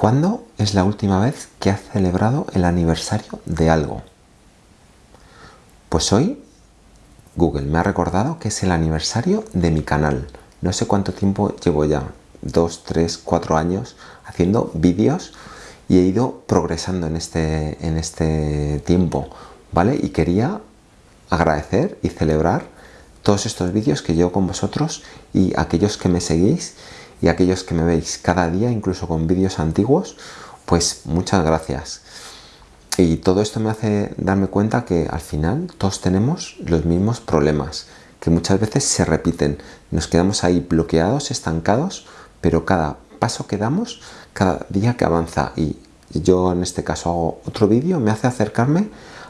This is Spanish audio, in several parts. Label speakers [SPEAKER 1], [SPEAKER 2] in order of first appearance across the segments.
[SPEAKER 1] ¿Cuándo es la última vez que has celebrado el aniversario de algo? Pues hoy Google me ha recordado que es el aniversario de mi canal. No sé cuánto tiempo llevo ya, dos, tres, cuatro años haciendo vídeos y he ido progresando en este, en este tiempo, ¿vale? Y quería agradecer y celebrar todos estos vídeos que llevo con vosotros y aquellos que me seguís y aquellos que me veis cada día, incluso con vídeos antiguos, pues muchas gracias. Y todo esto me hace darme cuenta que al final todos tenemos los mismos problemas, que muchas veces se repiten. Nos quedamos ahí bloqueados, estancados, pero cada paso que damos, cada día que avanza y yo en este caso hago otro vídeo, me hace acercarme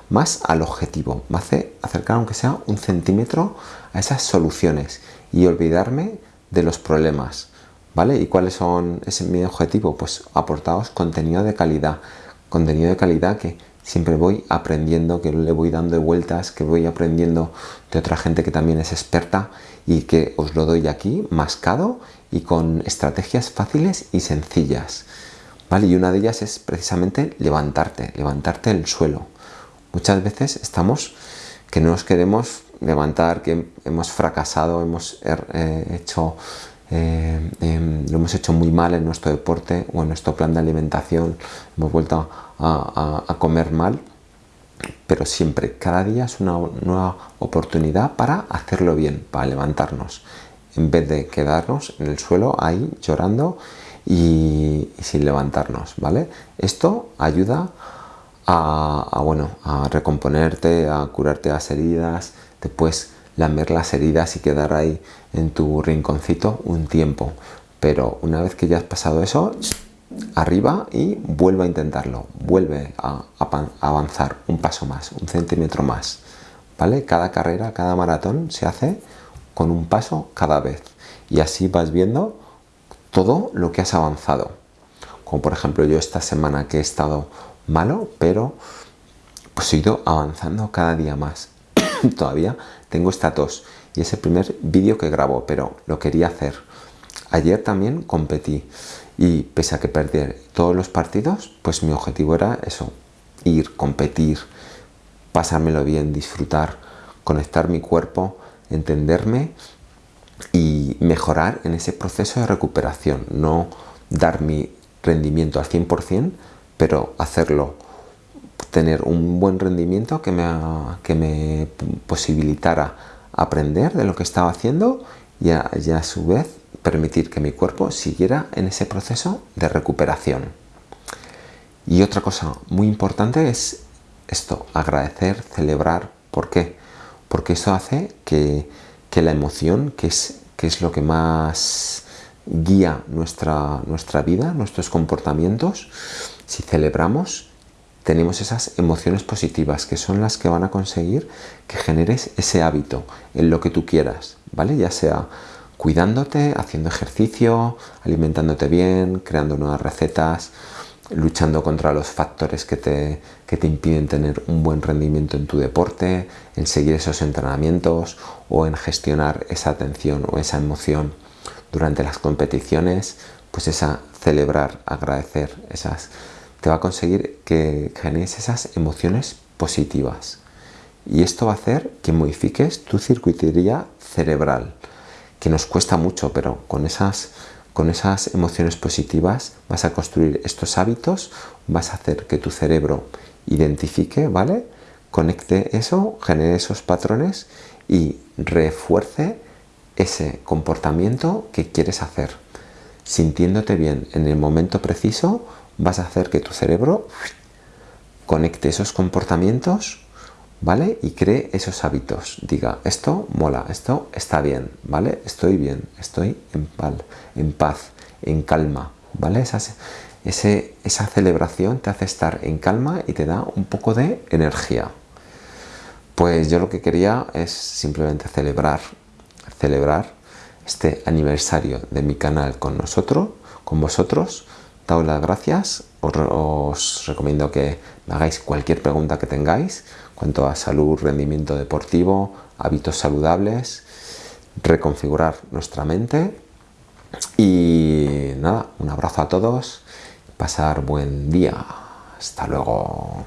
[SPEAKER 1] más al objetivo, me hace acercar aunque sea un centímetro a esas soluciones y olvidarme de los problemas. ¿Vale? ¿Y cuáles son ese mi objetivo? Pues aportaros contenido de calidad, contenido de calidad que siempre voy aprendiendo, que le voy dando vueltas, que voy aprendiendo de otra gente que también es experta y que os lo doy aquí mascado y con estrategias fáciles y sencillas. ¿Vale? Y una de ellas es precisamente levantarte, levantarte el suelo. Muchas veces estamos que no nos queremos levantar, que hemos fracasado, hemos er, eh, em, lo hemos hecho muy mal en nuestro deporte o en nuestro plan de alimentación, hemos vuelto a, comer mal, pero siempre, cada día es una nueva oportunidad para hacerlo bien, para levantarnos, en vez de quedarnos en el suelo ahí llorando y, sin levantarnos, ¿vale? Esto ayuda a, bueno, a recomponerte, a curarte las heridas, después lamer las heridas y quedar ahí en tu rinconcito un tiempo. Pero una vez que ya has pasado eso, arriba y vuelve a intentarlo. Vuelve a, avanzar un paso más, un centímetro más. ¿Vale? Cada carrera, cada maratón se hace con un paso cada vez. Y así vas viendo todo lo que has avanzado. Como por ejemplo yo esta semana que he estado malo, pero pues he ido avanzando cada día más. Todavía tengo esta tos y es el primer vídeo que grabo, pero lo quería hacer. Ayer también competí y pese a que perdí todos los partidos, pues mi objetivo era eso, ir, competir, pasármelo bien, disfrutar, conectar mi cuerpo, entenderme y mejorar en ese proceso de recuperación, no dar mi rendimiento al 100%, pero hacerlo tener un buen rendimiento que me, que me posibilitara aprender de lo que estaba haciendo y a, su vez permitir que mi cuerpo siguiera en ese proceso de recuperación. Y otra cosa muy importante es esto, agradecer, celebrar. ¿Por qué? Porque eso hace que, que la emoción, que es, que es lo que más guía nuestra, nuestra vida, nuestros comportamientos, si celebramos, tenemos esas emociones positivas que son las que van a conseguir que generes ese hábito en lo que tú quieras, ¿vale? Ya sea cuidándote, haciendo ejercicio, alimentándote bien, creando nuevas recetas, luchando contra los factores que te, que te impiden tener un buen rendimiento en tu deporte, en seguir esos entrenamientos o en gestionar esa atención o esa emoción durante las competiciones, pues esa celebrar, agradecer esas te va a conseguir que generes esas emociones positivas. Y esto va a hacer que modifiques tu circuitería cerebral, que nos cuesta mucho, pero con esas, con esas emociones positivas vas a construir estos hábitos, vas a hacer que tu cerebro identifique, ¿vale? Conecte eso, genere esos patrones y refuerce ese comportamiento que quieres hacer. Sintiéndote bien en el momento preciso, vas a hacer que tu cerebro conecte esos comportamientos, ¿vale? Y cree esos hábitos. Diga, esto mola, esto está bien, ¿vale? Estoy bien, estoy en, paz, en, calma, ¿vale? Esa celebración te hace estar en calma y te da un poco de energía. Pues yo lo que quería es simplemente celebrar, celebrar este aniversario de mi canal con nosotros, con vosotros, daos las gracias, os, recomiendo que me hagáis cualquier pregunta que tengáis cuanto a salud, rendimiento deportivo, hábitos saludables, reconfigurar nuestra mente y nada, un abrazo a todos pasar buen día. Hasta luego.